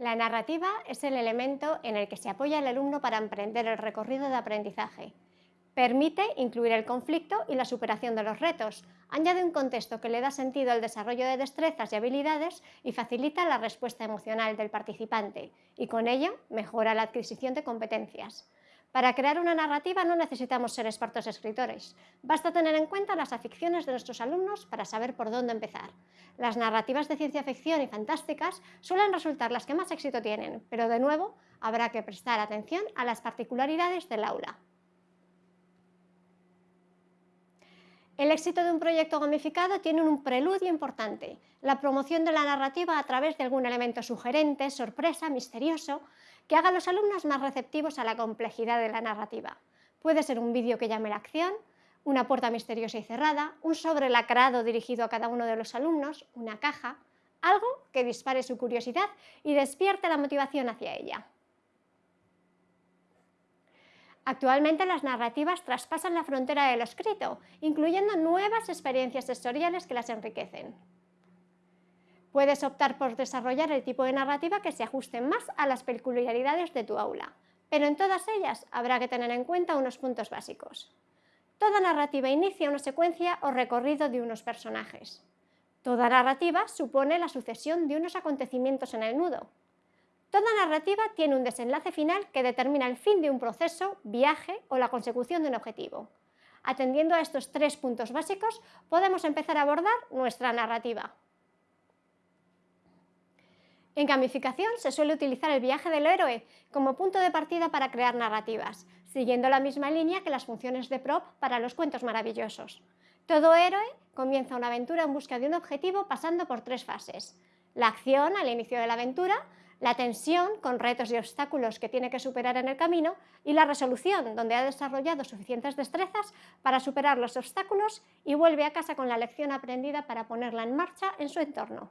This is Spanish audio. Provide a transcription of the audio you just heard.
La narrativa es el elemento en el que se apoya el alumno para emprender el recorrido de aprendizaje. Permite incluir el conflicto y la superación de los retos, añade un contexto que le da sentido al desarrollo de destrezas y habilidades y facilita la respuesta emocional del participante, y con ello mejora la adquisición de competencias. Para crear una narrativa no necesitamos ser expertos escritores, basta tener en cuenta las aficiones de nuestros alumnos para saber por dónde empezar. Las narrativas de ciencia ficción y fantásticas suelen resultar las que más éxito tienen, pero de nuevo habrá que prestar atención a las particularidades del aula. El éxito de un proyecto gamificado tiene un preludio importante, la promoción de la narrativa a través de algún elemento sugerente, sorpresa, misterioso, que haga a los alumnos más receptivos a la complejidad de la narrativa. Puede ser un vídeo que llame la acción, una puerta misteriosa y cerrada, un sobre lacrado dirigido a cada uno de los alumnos, una caja, algo que dispare su curiosidad y despierte la motivación hacia ella. Actualmente las narrativas traspasan la frontera de lo escrito, incluyendo nuevas experiencias sensoriales que las enriquecen. Puedes optar por desarrollar el tipo de narrativa que se ajuste más a las peculiaridades de tu aula, pero en todas ellas habrá que tener en cuenta unos puntos básicos. Toda narrativa inicia una secuencia o recorrido de unos personajes. Toda narrativa supone la sucesión de unos acontecimientos en el nudo. Toda narrativa tiene un desenlace final que determina el fin de un proceso, viaje o la consecución de un objetivo. Atendiendo a estos tres puntos básicos, podemos empezar a abordar nuestra narrativa. En gamificación se suele utilizar el viaje del héroe como punto de partida para crear narrativas, siguiendo la misma línea que las funciones de prop para los cuentos maravillosos. Todo héroe comienza una aventura en busca de un objetivo pasando por tres fases. La acción al inicio de la aventura, la tensión con retos y obstáculos que tiene que superar en el camino y la resolución, donde ha desarrollado suficientes destrezas para superar los obstáculos y vuelve a casa con la lección aprendida para ponerla en marcha en su entorno.